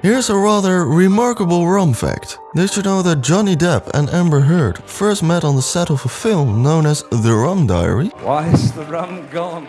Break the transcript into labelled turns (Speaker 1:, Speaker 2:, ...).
Speaker 1: Here's a rather remarkable rum fact. Did you know that Johnny Depp and Amber Heard first met on the set of a film known as The Rum Diary?
Speaker 2: Why is the rum gone?